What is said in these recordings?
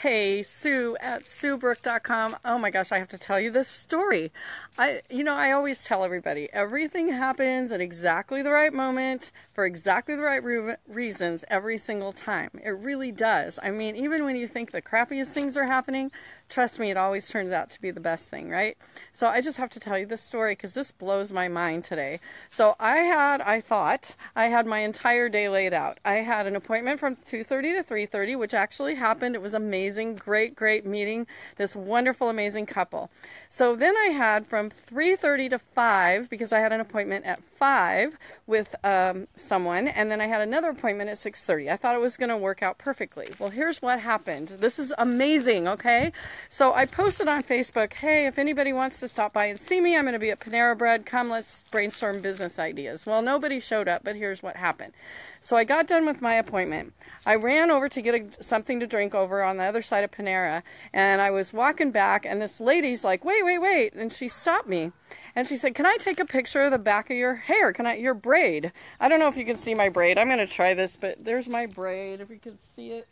Hey, Sue at SueBrook.com. Oh my gosh, I have to tell you this story. I, you know, I always tell everybody everything happens at exactly the right moment for exactly the right re- reasons every single time. It really does. I mean, even when you think the crappiest things are happening, trust me, it always turns out to be the best thing, right? So I just have to tell you this story because this blows my mind today. So I had, I thought, I had my entire day laid out. I had an appointment from 2:30 to 3:30, which actually happened. It was amazing amazing, great, great meeting this wonderful, amazing couple. So then I had from 3:30 to 5 because I had an appointment at 5 with um, someone, and then I had another appointment at 6:30. I thought it was going to work out perfectly. Well, here's what happened. This is amazing. Okay, so I posted on Facebook, "Hey, if anybody wants to stop by and see me, I'm going to be at Panera Bread. Come, let's brainstorm business ideas." Well, nobody showed up, but here's what happened. So I got done with my appointment. I ran over to get a, something to drink over on the other side of Panera, and I was walking back, and this lady's like, "Wait, wait, wait!" And she stopped me, and she said, "Can I take a picture of the back of your hair? Can I your braid? I don't know if you can see my braid. I'm going to try this, but there's my braid. If you can see it."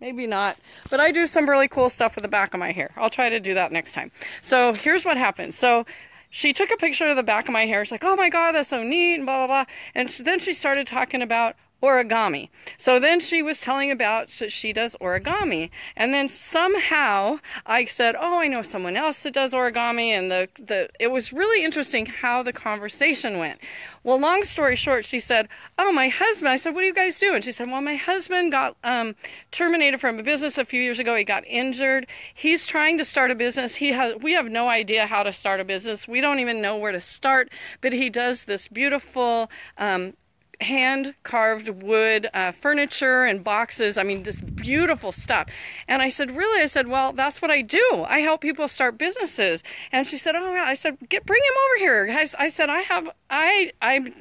Maybe not, but I do some really cool stuff with the back of my hair. I'll try to do that next time. So here's what happened. So she took a picture of the back of my hair. She's like, oh my God, that's so neat, and blah, blah, blah. And then she started talking about origami. So then she was telling about that she does origami. And then somehow I said, "Oh, I know someone else that does origami." And the the it was really interesting how the conversation went. Well, long story short, she said, "Oh, my husband." I said, "What do you guys do?" And she said, "Well, my husband got um, terminated from a business a few years ago. He got injured. He's trying to start a business. He has. We have no idea how to start a business. We don't even know where to start. But he does this beautiful." Um, hand carved wood uh, furniture and boxes. I mean, this beautiful stuff. And I said, Really? I said, Well, that's what I do. I help people start businesses. And she said, Oh. I said, Get, bring him over here. I, I said, I have, I, I,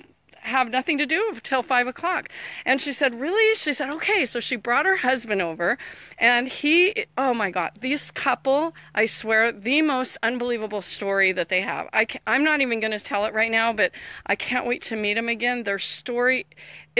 have nothing to do till five o'clock. And she said, Really? She said, Okay. So she brought her husband over, and he, oh my God, this couple, I swear, the most unbelievable story that they have. I I'm not even going to tell it right now, but I can't wait to meet them again. Their story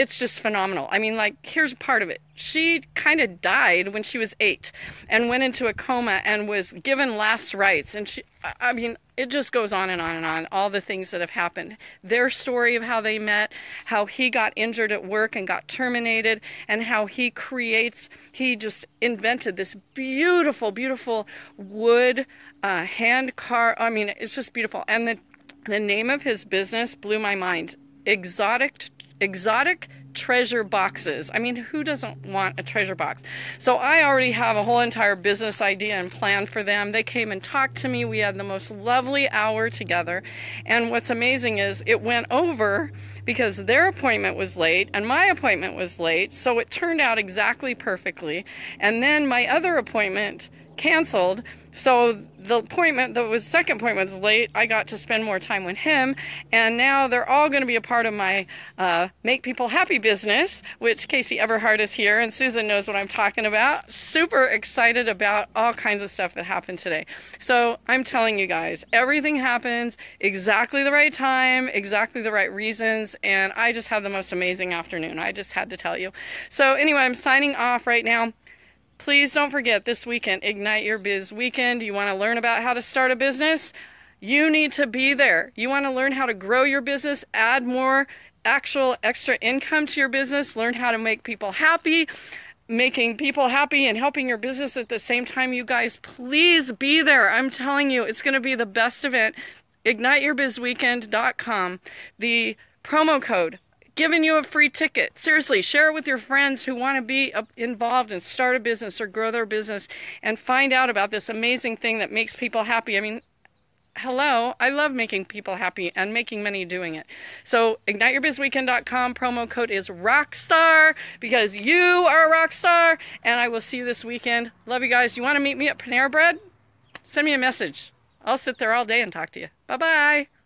it's just phenomenal. I mean, like, here's part of it. She kind of died when she was eight and went into a coma and was given last rites. And she, I mean, it just goes on and on and on, all the things that have happened. Their story of how they met, how he got injured at work and got terminated, and how he creates, he just invented this beautiful, beautiful wood uh, hand car. I mean, it's just beautiful. And the, the name of his business blew my mind. Exotic exotic treasure boxes. I mean, who doesn't want a treasure box? So I already have a whole entire business idea and plan for them. They came and talked to me. We had the most lovely hour together. And what's amazing is it went over because their appointment was late and my appointment was late. So it turned out exactly perfectly. And then my other appointment canceled. So the appointment, that was second appointment was late. I got to spend more time with him, and now they're all going to be a part of my uh, Make People Happy business, which Casey Everhart is here, and Susan knows what I'm talking about. Super excited about all kinds of stuff that happened today. So I'm telling you guys, everything happens exactly the right time, exactly the right reasons, and I just had the most amazing afternoon. I just had to tell you. So anyway, I'm signing off right now. Please don't forget this weekend, Ignite Your Biz Weekend. You want to learn about how to start a business? You need to be there. You want to learn how to grow your business, add more actual extra income to your business, learn how to make people happy, making people happy and helping your business at the same time. You guys, please be there. I'm telling you, it's going to be the best event. IgniteYourBizWeekend.com. The promo code giving you a free ticket. Seriously, share it with your friends who want to be involved and start a business or grow their business and find out about this amazing thing that makes people happy. I mean, hello, I love making people happy and making money doing it. So igniteyourbizweekend.com promo code is rockstar because you are a rockstar and I will see you this weekend. Love you guys. You want to meet me at Panera Bread? Send me a message. I'll sit there all day and talk to you. Bye-bye.